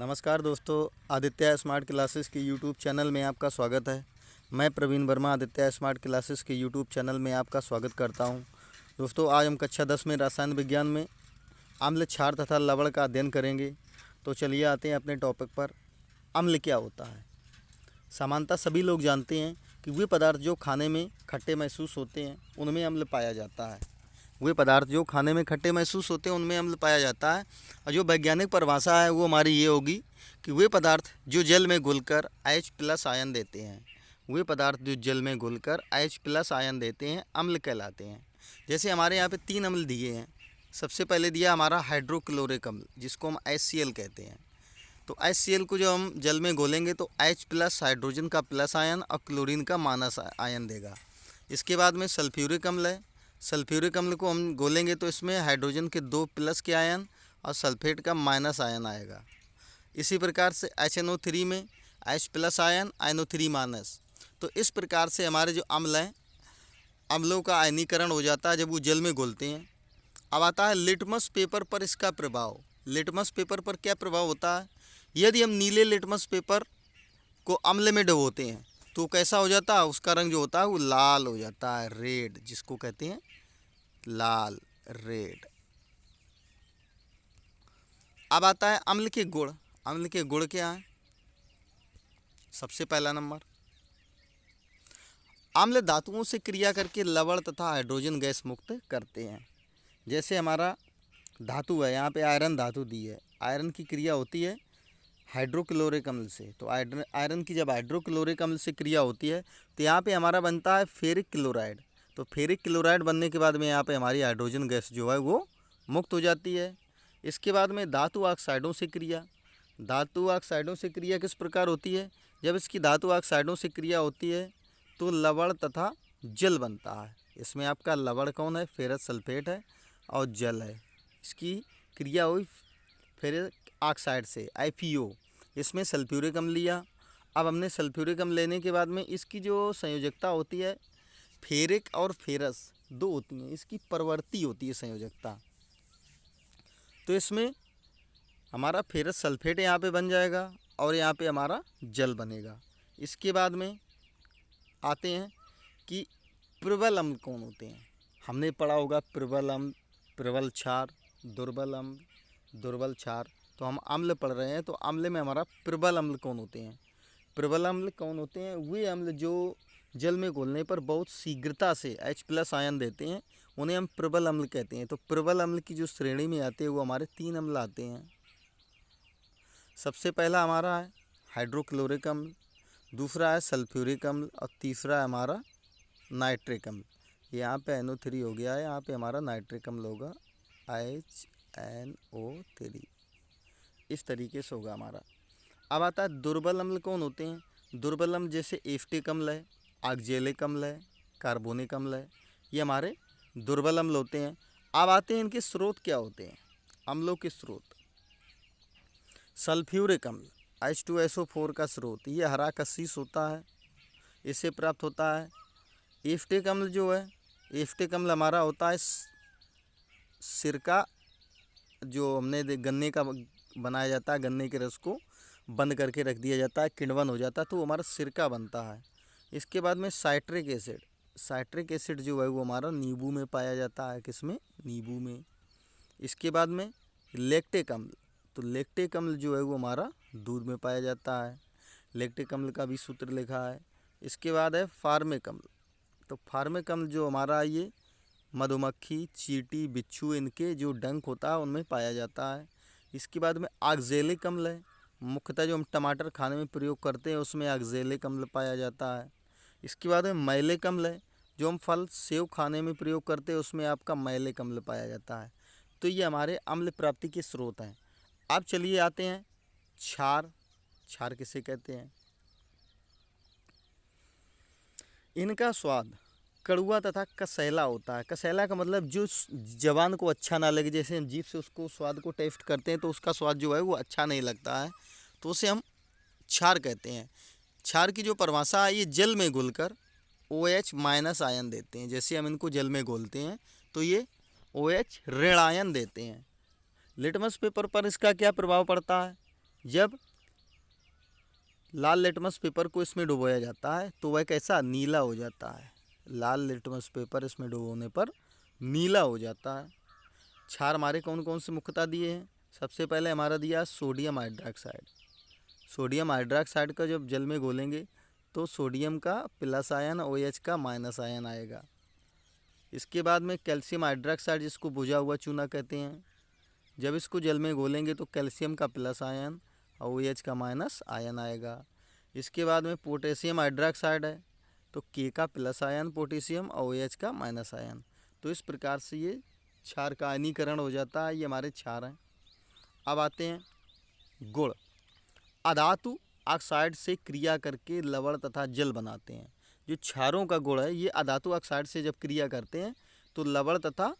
नमस्कार दोस्तों, Aditya smart classes के यूट्यूब चैनल में आपका स्वागत है। मैं प्रवीण वर्मा, आदित्य स्मार्ट क्लासेस के यूट्यूब चैनल में आपका स्वागत करता हूँ। दोस्तों, आज हम कक्षा दस में रसायन विज्ञान में अम्ल क्षार तथा लवण का अध्ययन करेंगे। तो चलिए आते हैं अपने टॉपिक पर। अम्ल क्या होता है? सामान्यतः सभी लोग जानते हैं कि वे पदार्थ जो खाने में खट्टे महसूस होते हैं, उनमें अम्ल पाया जाता है। वे पदार्थ जो खाने में खट्टे महसूस होते हैं, उनमें अम्ल पाया जाता है। और जो वैज्ञानिक परिभाषा है, वो हमारी ये होगी कि वे पदार्थ जो जल में घुलकर एच प्लस आयन देते हैं वे पदार्थ जो जल में घुलकर एच प्लस आयन देते हैं, अम्ल कहलाते हैं। जैसे हमारे यहाँ पे तीन अम्ल दिए हैं। सबसे पहले दिया हमारा हाइड्रोक्लोरिक अम्ल, जिसको हम एच कहते हैं। तो एच को जो हम जल में घोलेंगे तो एच प्लस हाइड्रोजन का प्लस आयन और क्लोरीन का माइनस आयन देगा। इसके बाद में सल्फ्यूरिक अम्ल है। सल्फ्यूरिक अम्ल को हम गोलेंगे तो इसमें हाइड्रोजन के दो प्लस के आयन और सल्फेट का माइनस आयन आएगा। इसी प्रकार से एच एन ओ थ्री में H plus ion ion O three minus. तो इस प्रकार से हमारे जो अम्ल हैं, अम्लों का आयनीकरण हो जाता है जब वो जल में घोलते हैं। अब आता है लिटमस पेपर पर इसका प्रभाव। लिटमस पेपर पर क्या प्रभाव होता है? यदि हम नीले लिटमस पेपर को अम्ल में डबोते हैं तो कैसा हो जाता है? उसका रंग जो होता है, वो लाल हो जाता है, रेड, जिसको कहते हैं लाल, रेड। अब आता है अम्ल के गुण। अम्ल के गुण क्या हैं? सबसे पहला नंबर। अम्ल धातुओं से क्रिया करके लवण तथा हाइड्रोजन गैस मुक्त करते हैं। जैसे हमारा धातु है, यहाँ पे आयरन धातु दी है। आयरन की क्रिया होती है हाइड्रोक्लोरिक अम्ल से। तो आयरन की जब हाइड्रोक्लोरिक अम्ल से क्रिया होती है तो यहाँ पे हमारा बनता है फेरिक क्लोराइड। तो फेरिक क्लोराइड बनने के बाद में यहाँ पे हमारी हाइड्रोजन गैस जो है वो मुक्त हो जाती है। इसके बाद में धातु ऑक्साइडों से क्रिया। धातु ऑक्साइडों से क्रिया किस प्रकार होती है? जब इसकी धातु ऑक्साइडों से क्रिया होती है तो लवण तथा जल बनता है। इसमें आपका लवण कौन है? फेरस सल्फेट है और जल है। इसकी क्रिया हुई फेरस ऑक्साइड से आई इसमें सल्फ्यूरिक अम्ल लिया अब हमने सल्फ्यूरिक अम्ल लेने के बाद में इसकी जो संयोजकता होती है फेरिक और फेरस दो होती हैं। इसकी परवर्ती होती है संयोजकता। तो इसमें हमारा फेरस सल्फेट यहाँ पे बन जाएगा और यहाँ पे हमारा जल बनेगा। इसके बाद में आते हैं कि प्रबल अम्ल कौन होते हैं। हमने पढ़ा होगा प्रबल अम्ल प्रबल क्षार दुर्बल अम्ल दुर्बल क्षार। तो हम अम्ल पढ़ रहे हैं तो अम्ल में हमारा प्रबल अम्ल कौन होते हैं? प्रबल अम्ल कौन होते हैं? वे अम्ल जो जल में घोलने पर बहुत शीघ्रता से एच प्लस आयन देते हैं, उन्हें हम प्रबल अम्ल कहते हैं। तो प्रबल अम्ल की जो श्रेणी में आते हैं, वो हमारे तीन अम्ल आते हैं। सबसे पहला हमारा है हाइड्रोक्लोरिक अम्ल, दूसरा है सल्फ्यूरिक अम्ल और तीसरा है हमारा नाइट्रिक अम्ल। यहाँ पे एन थ्री हो गया है, यहाँ पे हमारा नाइट्रिक अम्ल होगा एच एन ओ थ्री इस तरीके से होगा हमारा। अब आता है दुर्बल अम्ल कौन होते हैं? दुर्बल अम्ल जैसे एफ्टिक अम्ल है आगजेलिक अम्ल है कार्बोनिक अम्ल है ये हमारे दुर्बल अम्ल होते हैं। अब आते हैं इनके स्रोत क्या होते हैं? अम्लों के स्रोत। सल्फ्यूरिक अम्ल H two S O four का स्रोत। ये हरा कशीस होता है इससे प्राप्त होता है। एफ्टिक अम्ल जो है, एफ्टिक अम्ल हमारा होता है सिरका जो हमने गन्ने का बनाया जाता है, गन्ने के रस को बंद करके रख दिया जाता है, किण्वन हो जाता है तो हमारा सिरका बनता है। इसके बाद में साइट्रिक एसिड। साइट्रिक एसिड जो है वो हमारा नींबू में पाया जाता है, किसमें? नींबू में। इसके बाद में लेक्टिक अम्ल तो लेक्टिक अम्ल जो है वो हमारा दूध में पाया जाता है। लेक्टिक अम्ल का भी सूत्र लिखा है। इसके बाद है फार्मिक अम्ल तो फार्मिक अम्ल जो हमारा ये मधुमक्खी, चीटी, बिच्छू, इनके जो डंक होता है, उनमें पाया जाता है। इसके बाद में आगजेलिक अम्ल है। मुख्यतः जो हम टमाटर खाने में प्रयोग करते हैं, उसमें आगजेलिक अम्ल पाया जाता है। इसके बाद में मैलिक अम्ल है, जो हम फल सेव खाने में प्रयोग करते हैं, उसमें आपका मैले अम्ल पाया जाता है। तो ये हमारे अम्ल प्राप्ति के स्रोत हैं। अब चलिए आते हैं क्षार। क्षार किसे कहते हैं? इनका स्वाद कड़ुआ तथा कसैला होता है। कसैला का मतलब जो जवान को अच्छा ना लगे, जैसे हम जीप से उसको स्वाद को टेस्ट करते हैं तो उसका स्वाद जो है वो अच्छा नहीं लगता है। तो उसे हम क्षार कहते हैं। क्षार की जो परिभाषा है ये जल में घुल कर ओ एच माइनस आयन देते हैं। जैसे हम इनको जल में घोलते हैं तो ये ओ एच ऋण आयन देते हैं। लिटमस पेपर पर इसका क्या प्रभाव पड़ता है? जब लाल लिटमस पेपर को इसमें डुबोया जाता है तो वह कैसा? नीला हो जाता है। लाल लिटमस पेपर इसमें डुबोने पर नीला हो जाता है। क्षार हमारे कौन कौन से मुख्यता दिए हैं? सबसे पहले हमारा दिया सोडियम हाइड्रोक्साइड। सोडियम हाइड्रोक्साइड का जब जल में घोलेंगे तो सोडियम का प्लस आयन ओ OH का माइनस आयन आएगा। इसके बाद में कैल्शियम हाइड्रोक्साइड जिसको बुझा हुआ चूना कहते हैं, जब इसको जल में घोलेंगे तो कैल्शियम का प्लस आयन और ओ OH का माइनस आयन आएगा। इसके बाद में पोटेशियम हाइड्रोक्साइड है तो के का प्लस आयन पोटेशियम और ओ OH का माइनस आयन। तो इस प्रकार से ये क्षार का आयनीकरण हो जाता है, ये हमारे क्षार हैं। अब आते हैं गुड़ अधातु ऑक्साइड से क्रिया करके लवण तथा जल बनाते हैं। जो क्षारों का गुण है, ये अधातु ऑक्साइड से जब क्रिया करते हैं तो लवण तथा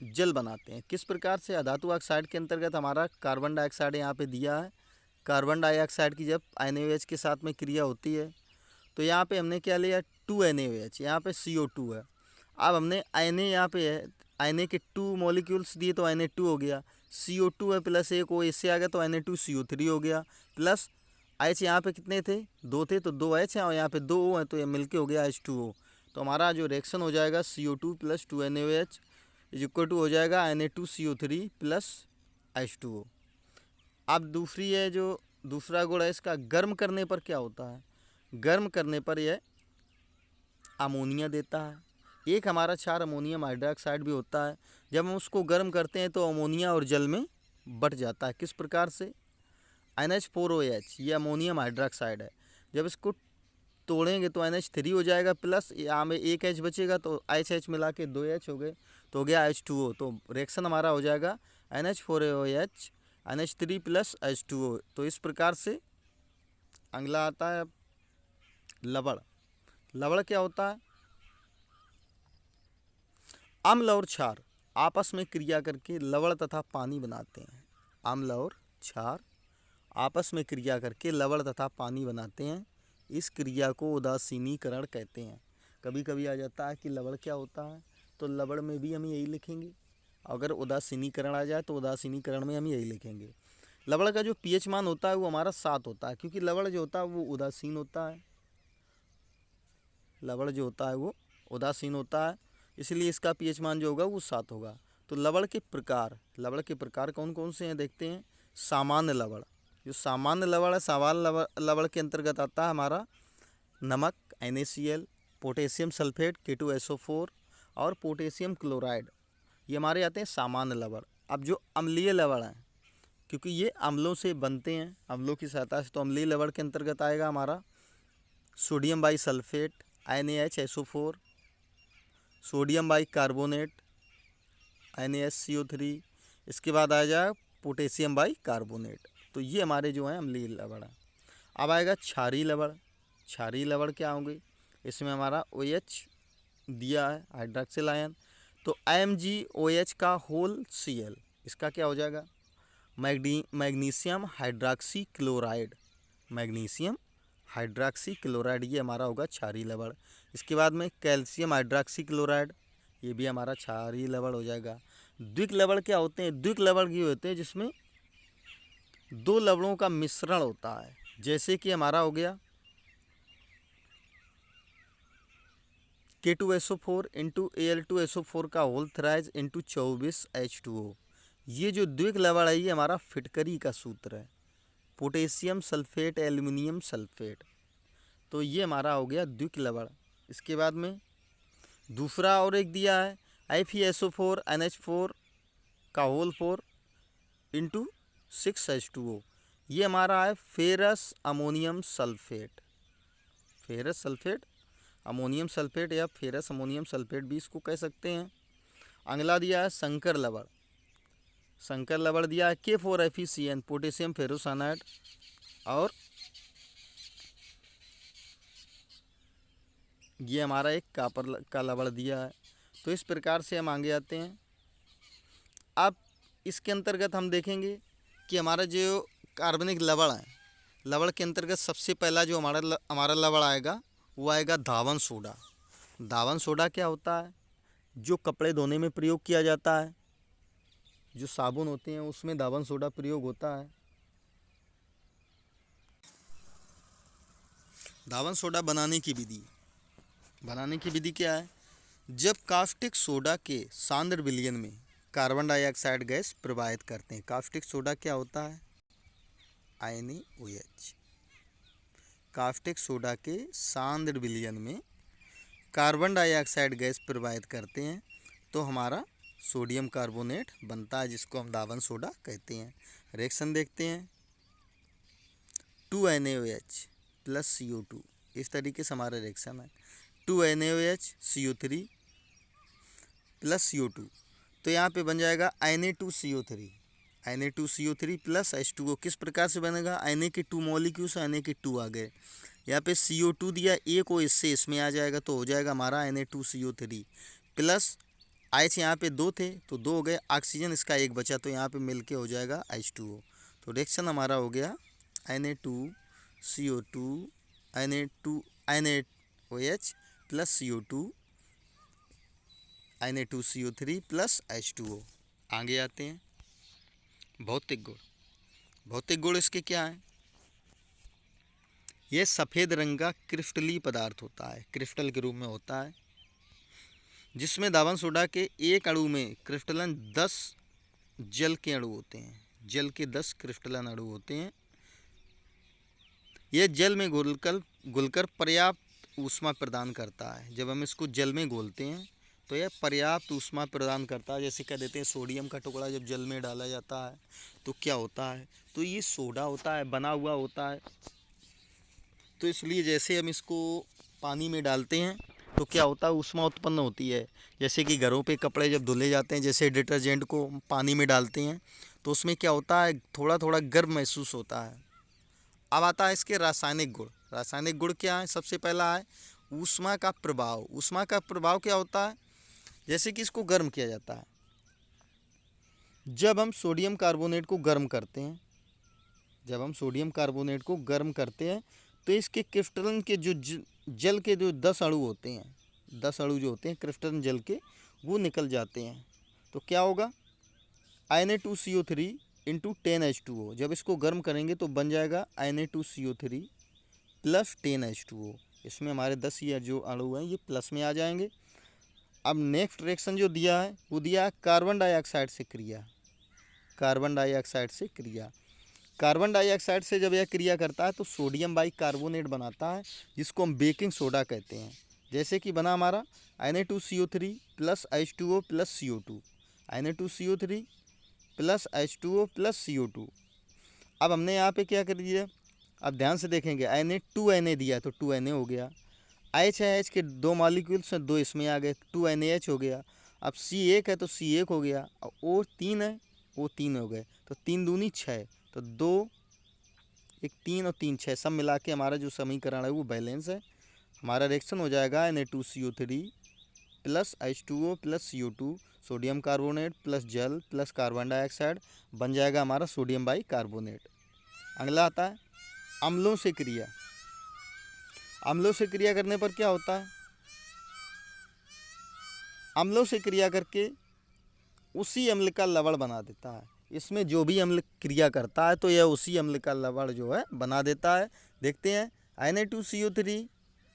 जल बनाते हैं। किस प्रकार से? अधातु ऑक्साइड के अंतर्गत हमारा कार्बन डाइऑक्साइड यहाँ पे दिया है। कार्बन डाइऑक्साइड की जब एन के साथ में क्रिया होती है तो यहाँ पे हमने क्या लिया? टू एन एच यहाँ पे सी ओ टू है। अब हमने एन ए यहाँ पे है एन ए के टू मॉलिक्यूल्स दिए तो एन ए टू हो गया। सी ओ टू है प्लस एक ओ इससे आ गया तो N A two C O three हो गया। प्लस एच यहाँ पे कितने थे? दो थे तो दो एच हैं और यहाँ पे दो ओ हैं तो ये मिलके हो गया एच टू ओ तो हमारा जो रिएक्शन हो जाएगा C O two plus two N O H is equal to हो जाएगा N A two C O three plus H two O अब दूसरी है जो, दूसरा गुण है, इसका गर्म करने पर क्या होता है? गर्म करने पर यह अमोनिया देता है। एक हमारा क्षार अमोनियम हाइड्रोक्साइड भी होता है। जब हम उसको गर्म करते हैं तो अमोनिया और जल में बट जाता है। किस प्रकार से? N H four O H ये अमोनियम हाइड्रोक्साइड है। जब इसको तोड़ेंगे तो एन एच थ्री हो जाएगा प्लस यहाँ में एक एच बचेगा तो एच एच मिला के दो एच हो गए तो हो गया एच टू ओ तो रिएक्शन हमारा हो जाएगा N H four O H N H three plus H two O तो इस प्रकार से अगला आता है लवड़ लवड़ क्या होता है? अम्ल और क्षार आपस में क्रिया करके लवण तथा पानी बनाते हैं। अम्ल और क्षार आपस में क्रिया करके लवण तथा पानी बनाते हैं। इस क्रिया को उदासीनीकरण कहते हैं। कभी कभी आ जाता है कि लवण क्या होता है तो लवण में भी हम यही लिखेंगे। अगर उदासीनीकरण आ जाए तो उदासीनीकरण में हम यही लिखेंगे। लवण का जो पीएच मान होता है वो हमारा सात होता है, क्योंकि लवण जो होता है वो उदासीन होता है। लवण जो होता है वो उदासीन होता है। इसलिए इसका पीएच मान जो होगा वो सात होगा। तो लवण के प्रकार, लवण के प्रकार कौन कौन से हैं देखते हैं? सामान्य लवण। जो सामान्य लवण है, सामान्य लवण के अंतर्गत आता है हमारा नमक N potassium sulphate K two S O four और पोटेशियम क्लोराइड। ये हमारे आते हैं सामान्य लवण। अब जो अम्लीय लवण हैं, क्योंकि ये अम्लों से बनते हैं, अम्लों की सहायता से तो अम्लीय लवण के अंतर्गत आएगा हमारा sodium bisulphate N H S O four sodium bicarbonate N S C O three इसके बाद आ जाए पोटेशियम बाई कार्बोनेट तो ये हमारे जो हैं, अम्लीय लवण है। अब आएगा क्षारी लवण। क्षारी लवण क्या होंगे? इसमें हमारा ओ एच दिया है हाइड्रोक्सिल आयन तो एम जी ओ एच का होल सी एल इसका क्या हो जाएगा? मैग्नी magnesium hydroxy chloride magnesium hydroxy chloride ये हमारा होगा क्षारी लवण। इसके बाद में कैल्शियम हाइड्राक्सी क्लोराइड ये भी हमारा क्षारी लवण हो जाएगा। द्विक लवण क्या होते हैं? द्विक लवण ये होते हैं जिसमें दो लवणों का मिश्रण होता है। जैसे कि हमारा हो गया K two S O four into A L two S O four का होल थ्राइज इंटू चौबीस एच टू ओ ये जो द्विक लवण है, ये हमारा फिटकरी का सूत्र है। Potassium sulphate, aluminium sulphate. तो ये हमारा हो गया द्विक लवण। इसके बाद में दूसरा और एक दिया है F E S O four N H four का whole four into six H two O ये हमारा है ferrous ammonium sulphate ferrous sulphate ammonium sulphate या फेरस अमोनियम सल्फेट भी इसको कह सकते हैं। अगला दिया है शंकर लवण। शंकर लवण दिया है K four F E C N potassium, ferrocyanide और ये हमारा एक कापर का लवण दिया है। तो इस प्रकार से हम आगे आते हैं। अब इसके अंतर्गत हम देखेंगे कि हमारा जो कार्बनिक लवण है लवण के अंतर्गत सबसे पहला जो हमारा हमारा लवण आएगा, वो आएगा धावन सोडा। धावन सोडा क्या होता है? जो कपड़े धोने में प्रयोग किया जाता है। जो साबुन होते हैं, उसमें दावन सोडा प्रयोग होता है। दावन सोडा बनाने की विधि। बनाने की विधि क्या है? जब कास्टिक सोडा के सांद्र विलियन में कार्बन डाइऑक्साइड गैस प्रवाहित करते हैं, कास्टिक सोडा क्या होता है? आयनी ओएच कास्टिक सोडा के सांद्र विलियन में कार्बन डाइऑक्साइड गैस प्रवाहित करते हैं तो हमारा सोडियम कार्बोनेट बनता है, जिसको हम दावन सोडा कहते हैं। रिएक्शन देखते हैं। Two N A H plus C O two. इस तरीके से हमारा रिएक्शन है। Two N A H C O three plus C O two. तो यहाँ पे बन जाएगा N A two C O three. N A two C O three plus H two. O किस प्रकार से बनेगा? एन ए के टू मॉलिक्यूल्स एन ए के टू आ गए। यहाँ पे सी ओ टू दिया एक ओ इससे इसमें आ जाएगा तो हो जाएगा हमारा N A two C O three plus H यहाँ पे दो थे तो दो हो गए। ऑक्सीजन इसका एक बचा तो यहाँ पे मिल के हो जाएगा एच टू ओ तो रिएक्शन हमारा हो गया N A two C O two N A two N A O H plus C O two N A two C O three plus H two O आगे आते हैं। भौतिक गुण। भौतिक गुण इसके क्या हैं? यह सफ़ेद रंग का क्रिस्टली पदार्थ होता है। क्रिस्टल के रूप में होता है। जिसमें दावन सोडा के एक अणु में क्रिस्टलन दस जल के अणु होते हैं। जल के दस क्रिस्टलन अणु होते हैं। यह जल में घुलकर घुलकर पर्याप्त ऊष्मा प्रदान करता है। जब हम इसको जल में घोलते हैं तो यह पर्याप्त ऊष्मा प्रदान करता है। जैसे कह देते हैं, सोडियम का टुकड़ा जब जल में डाला जाता है तो क्या होता है? तो ये सोडा होता है, बना हुआ होता है। तो इसलिए जैसे हम इसको पानी में डालते हैं तो क्या होता है ऊष्मा उत्पन्न होती है। जैसे कि घरों पे कपड़े जब धुले जाते हैं, जैसे डिटर्जेंट को पानी में डालते हैं तो उसमें क्या होता है थोड़ा थोड़ा गर्म महसूस होता है। अब आता है इसके रासायनिक गुण। रासायनिक गुण क्या है? सबसे पहला है ऊष्मा का प्रभाव। ऊष्मा का प्रभाव क्या होता है? जैसे कि इसको गर्म किया जाता है। जब हम सोडियम कार्बोनेट को गर्म करते हैं, जब हम सोडियम कार्बोनेट को गर्म करते हैं तो इसके क्रिस्टलन के जो जल के जो दस अणु होते हैं, दस अणु जो होते हैं क्रिस्टलन जल के, वो निकल जाते हैं। तो क्या होगा? I A two C O three into ten H two O जब इसको गर्म करेंगे तो बन जाएगा I A two C O three plus ten H two O इसमें हमारे दस या जो अणु हैं, ये प्लस में आ जाएँगे। अब नेक्स्ट रिएक्शन जो दिया है, वो दिया है कार्बन डाइऑक्साइड से क्रिया। कार्बन डाइऑक्साइड से क्रिया। कार्बन डाइऑक्साइड से जब यह क्रिया करता है तो सोडियम बाई कार्बोनेट बनाता है, जिसको हम बेकिंग सोडा कहते हैं। जैसे कि बना हमारा N A two C O three plus H two O plus C O two N A two C O three plus H two O plus C O two अब हमने यहाँ पे क्या कर दिया? अब ध्यान से देखेंगे N A two N A दिया तो टू एन ए हो गया। एच है एच के दो मालिक्यूल्स हैं, दो इसमें आ गए टू एन एच हो गया। अब सी एक है तो सी एक हो गया। और ओ तीन है वो तीन हो गए तो तीन दूनी छः तो दो, एक तीन और तीन छः सब मिला के हमारा जो समीकरण है वो बैलेंस है। हमारा रिएक्शन हो जाएगा N A two C O three plus H two O plus C O two sodium carbonate plus जल प्लस कार्बन डाइऑक्साइड बन जाएगा हमारा सोडियम बाई कार्बोनेट अगला आता है, अम्लों से क्रिया। अम्लों से क्रिया करने पर क्या होता है? अम्लों से क्रिया करके उसी अम्ल का लवण बना देता है। इसमें जो भी अम्ल क्रिया करता है तो यह उसी अम्ल का लवण जो है, बना देता है। देखते हैं N A two C O three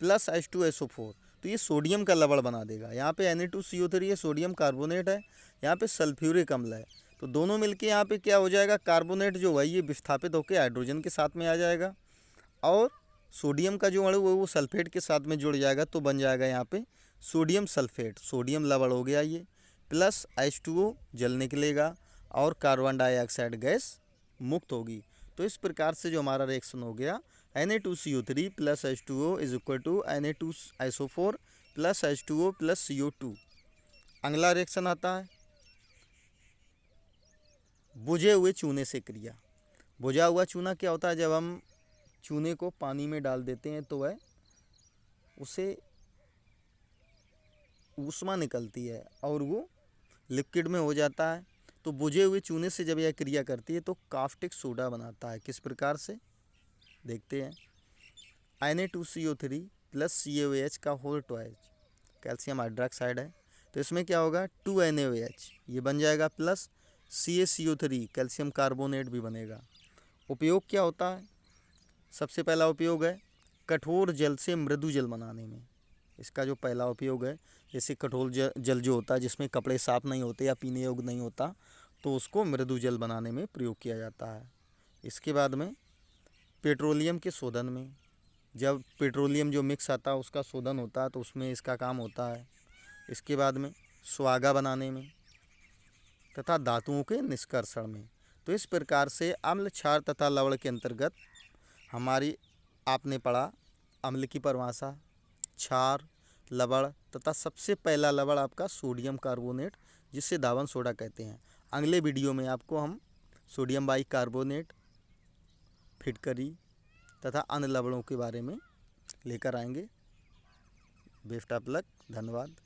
plus H two S O four तो ये सोडियम का लवण बना देगा। यहाँ पे N A two C O three है सोडियम कार्बोनेट है, यहाँ पे सल्फ्यूरिक अम्ल है। तो दोनों मिलके यहाँ पे क्या हो जाएगा कार्बोनेट जो है, ये विस्थापित होकर हाइड्रोजन के साथ में आ जाएगा। और सोडियम का जो अणु है, वो सल्फेट के साथ में जुड़ जाएगा तो बन जाएगा यहाँ पे सोडियम सल्फेट सोडियम लवण हो गया ये प्लस एच टू ओ जल निकलेगा और कार्बन डाइऑक्साइड गैस मुक्त होगी। तो इस प्रकार से जो हमारा रिएक्शन हो गया N A two C O three plus H two O is equal to N A two S O four plus H two O plus C O two अगला रिएक्शन आता है। बुझे हुए चूने से क्रिया। बुझा हुआ चूना क्या होता है? जब हम चूने को पानी में डाल देते हैं तो वह उसे ऊष्मा निकलती है और वो लिक्विड में हो जाता है। तो बुझे हुए चूने से जब यह क्रिया करती है तो काफ्टिक सोडा बनाता है। किस प्रकार से? देखते हैं। N A two C O three plus C O H का होल ट्वाइज कैल्शियम हाइड्रोक्साइड है। तो इसमें क्या होगा? टू एन ओ एच ये बन जाएगा plus C A C O three calcium carbonate भी बनेगा। उपयोग क्या होता है? सबसे पहला उपयोग है कठोर जल से मृदु जल बनाने में। इसका जो पहला उपयोग है, जैसे कठोर जल जो होता है, जिसमें कपड़े साफ़ नहीं होते या पीने योग्य नहीं होता तो उसको मृदु जल बनाने में प्रयोग किया जाता है। इसके बाद में पेट्रोलियम के शोधन में, जब पेट्रोलियम जो मिक्स आता है उसका शोधन होता है तो उसमें इसका काम होता है। इसके बाद में सुहागा बनाने में तथा धातुओं के निष्कर्षण में। तो इस प्रकार से अम्ल क्षार तथा लवण के अंतर्गत हमारी, आपने पढ़ा, अम्ल की परिभाषा, क्षार, लवण तथा सबसे पहला लवण आपका सोडियम कार्बोनेट, जिसे धावन सोडा कहते हैं। अगले वीडियो में आपको हम सोडियम बाई कार्बोनेट, फिटकरी तथा अन्य लवणों के बारे में लेकर आएँगे। बेस्ट ऑफ़ लक, धन्यवाद।